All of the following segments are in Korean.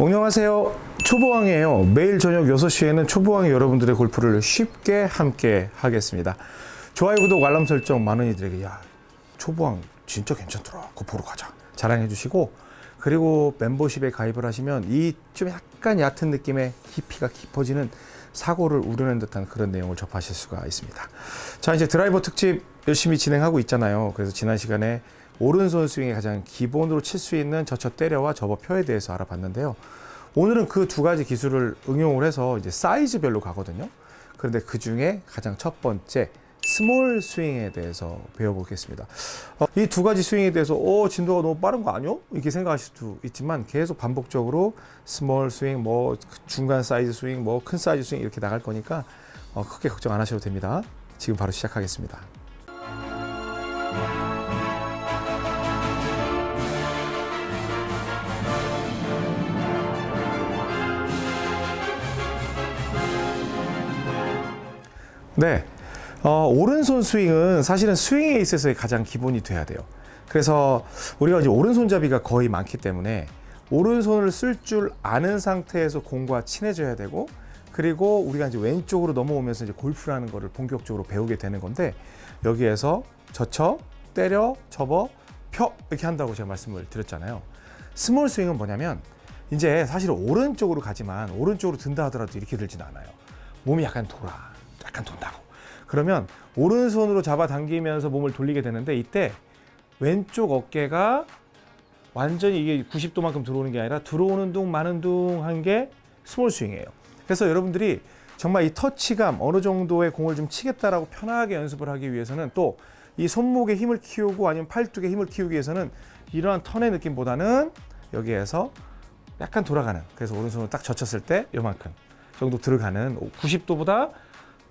안녕하세요. 초보왕이에요. 매일 저녁 6시에는 초보왕이 여러분들의 골프를 쉽게 함께 하겠습니다. 좋아요, 구독, 알람 설정 많은 이들에게 야 초보왕 진짜 괜찮더라. 보러 가자. 자랑해 주시고 그리고 멤버십에 가입을 하시면 이 좀 약간 얕은 느낌의 깊이가 깊어지는 사고를 우려낸 듯한 그런 내용을 접하실 수가 있습니다. 자 이제 드라이버 특집 열심히 진행하고 있잖아요. 그래서 지난 시간에 오른손 스윙의 가장 기본으로 칠 수 있는 젖혀 때려와 접어 펴에 대해서 알아봤는데요. 오늘은 그 두 가지 기술을 응용을 해서 이제 사이즈별로 가거든요. 그런데 그 중에 가장 첫 번째 small 스윙에 대해서 배워보겠습니다. 어, 이두 가지 스윙에 대해서 어 진도가 너무 빠른 거 아니요? 이렇게 생각하실 수도 있지만 계속 반복적으로 small 스윙, 뭐 중간 사이즈 스윙, 뭐 큰 사이즈 스윙 이렇게 나갈 거니까 어, 크게 걱정 안 하셔도 됩니다. 지금 바로 시작하겠습니다. 네. 어, 오른손 스윙은 사실은 스윙에 있어서의 가장 기본이 돼야 돼요. 그래서 우리가 이제 오른손잡이가 거의 많기 때문에 오른손을 쓸 줄 아는 상태에서 공과 친해져야 되고 그리고 우리가 이제 왼쪽으로 넘어오면서 이제 골프라는 거를 본격적으로 배우게 되는 건데 여기에서 젖혀, 때려, 접어, 펴 이렇게 한다고 제가 말씀을 드렸잖아요. small 스윙은 뭐냐면 이제 사실 오른쪽으로 가지만 오른쪽으로 든다 하더라도 이렇게 들진 않아요. 몸이 약간 돌아. 약간 돈다고. 그러면 오른손으로 잡아당기면서 몸을 돌리게 되는데 이때 왼쪽 어깨가 완전히 이게 90도만큼 들어오는 게 아니라 들어오는 둥 마는 둥 한 게 small 스윙이에요. 그래서 여러분들이 정말 이 터치감 어느 정도의 공을 좀 치겠다라고 편하게 연습을 하기 위해서는 또 이 손목에 힘을 키우고 아니면 팔뚝에 힘을 키우기 위해서는 이러한 턴의 느낌보다는 여기에서 약간 돌아가는 그래서 오른손을 딱 젖혔을 때 요만큼 정도 들어가는 90도보다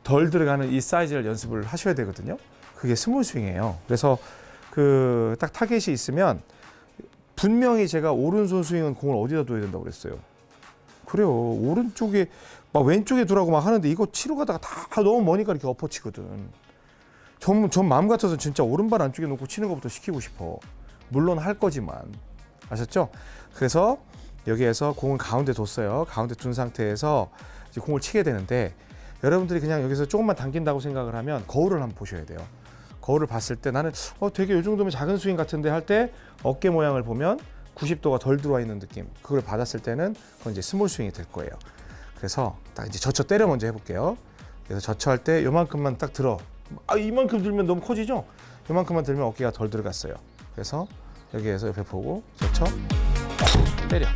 덜 들어가는 이 사이즈를 연습을 하셔야 되거든요. 그게 small 스윙이에요. 그래서 그 딱 타겟이 있으면 분명히 제가 오른손 스윙은 공을 어디다 둬야 된다고 그랬어요. 그래요. 오른쪽에 막 왼쪽에 두라고 막 하는데 이거 치러 가다가 다 너무 머니까 이렇게 엎어치거든. 전, 전 마음 같아서 진짜 오른발 안쪽에 놓고 치는 것부터 시키고 싶어. 물론 할 거지만. 아셨죠? 그래서 여기에서 공을 가운데 뒀어요. 가운데 둔 상태에서 이제 공을 치게 되는데 여러분들이 그냥 여기서 조금만 당긴다고 생각을 하면 거울을 한번 보셔야 돼요. 거울을 봤을 때 나는 어 되게 이 정도면 작은 스윙 같은데 할 때 어깨 모양을 보면 90도가 덜 들어와 있는 느낌. 그걸 받았을 때는 그건 이제 small 스윙이 될 거예요. 그래서 딱 이제 젖혀 때려 먼저 해볼게요. 그래서 젖혀할 때 요만큼만 딱 들어. 아 이만큼 들면 너무 커지죠? 요만큼만 들면 어깨가 덜 들어갔어요. 그래서 여기에서 옆에 보고 젖혀 때려.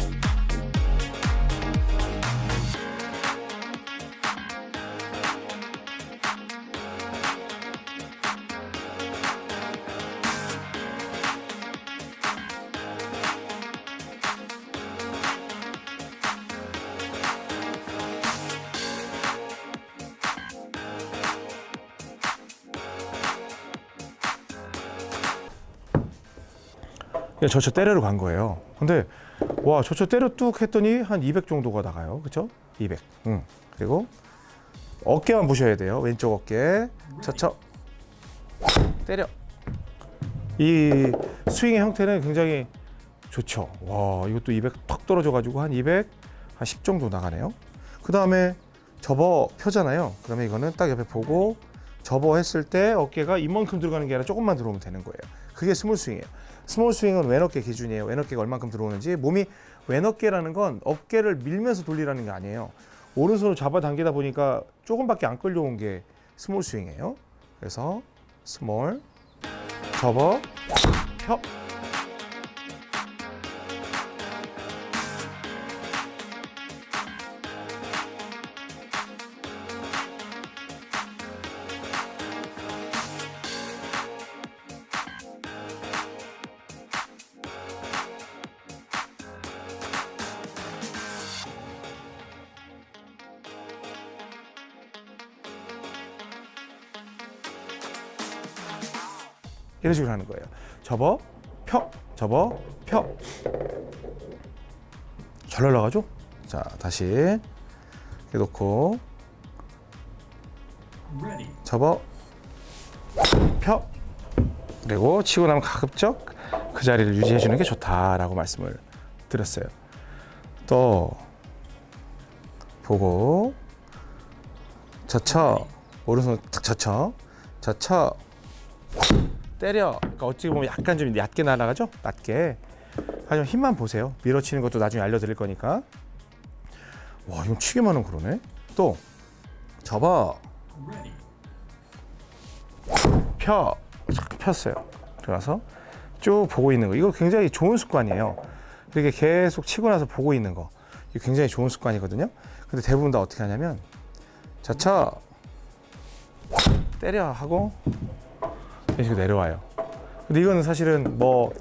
예, 저쳐 때려로 간 거예요. 근데 와 저쳐 때려 뚝 했더니 한 200 정도가 나가요. 그렇죠? 200. 응. 그리고 어깨만 보셔야 돼요. 왼쪽 어깨. 저쳐 때려. 이 스윙의 형태는 굉장히 좋죠. 와 이것도 200턱 떨어져 가지고 한 200, 한 10 정도 나가네요. 그 다음에 접어 펴잖아요. 그러면 이거는 딱 옆에 보고 접어 했을 때 어깨가 이만큼 들어가는 게 아니라 조금만 들어오면 되는 거예요. 그게 small 스윙이에요. small 스윙은 왼어깨 기준이에요. 왼어깨가 얼만큼 들어오는지 몸이 왼어깨라는 건 어깨를 밀면서 돌리라는 게 아니에요. 오른손으로 잡아당기다 보니까 조금밖에 안 끌려온 게 small 스윙이에요. 그래서 small 접어 펴 이런 식으로 하는 거예요. 접어, 펴, 접어, 펴. 잘 날라가죠? 자, 다시 이렇게 놓고 접어, 펴. 그리고 치고 나면 가급적 그 자리를 유지해 주는 게 좋다라고 말씀을 드렸어요. 또 보고 젖혀 오른손 탁 젖혀 젖혀 때려. 그러니까 어찌 보면 약간 좀 얕게 날아가죠? 낮게. 하지만 힘만 보세요. 밀어치는 것도 나중에 알려드릴 거니까. 와 이건 치기만 하면 그러네. 또 접어 펴. 쫙 폈어요. 들어가서 쭉 보고 있는 거. 이거 굉장히 좋은 습관이에요. 이렇게 계속 치고 나서 보고 있는 거. 이거 굉장히 좋은 습관이거든요. 근데 대부분 다 어떻게 하냐면 자차. 때려 하고 이런 식으로 내려와요. 근데 이거는 사실은 뭐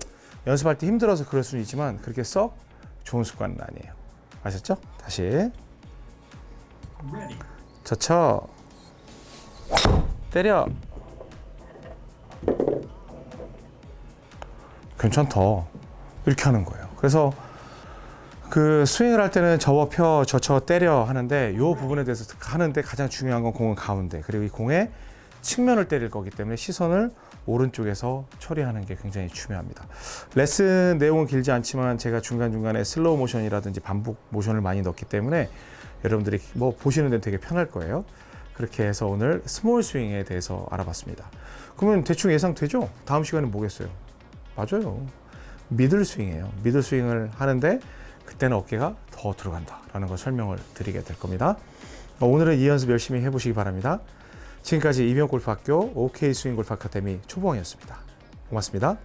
연습할 때 힘들어서 그럴 수는 있지만 그렇게 썩 좋은 습관은 아니에요. 아셨죠? 다시. 자차 때려. 괜찮다. 이렇게 하는 거예요. 그래서 그 스윙을 할 때는 접어 펴 젖혀 때려 하는데 이 부분에 대해서 하는데 가장 중요한 건 공은 가운데 그리고 이 공의 측면을 때릴 거기 때문에 시선을 오른쪽에서 처리하는 게 굉장히 중요합니다. 레슨 내용은 길지 않지만 제가 중간중간에 슬로우 모션이라든지 반복 모션을 많이 넣기 때문에 여러분들이 뭐 보시는 데는 되게 편할 거예요. 그렇게 해서 오늘 small 스윙에 대해서 알아봤습니다. 그러면 대충 예상되죠? 다음 시간에 뭐겠어요? 맞아요. 미들 스윙이에요. 미들 스윙을 하는데 그때는 어깨가 더 들어간다라는 걸 설명을 드리게 될 겁니다. 어, 오늘은 이 연습 열심히 해보시기 바랍니다. 지금까지 이병골프학교 OK 스윙 골프 아카데미 초보왕이었습니다. 고맙습니다.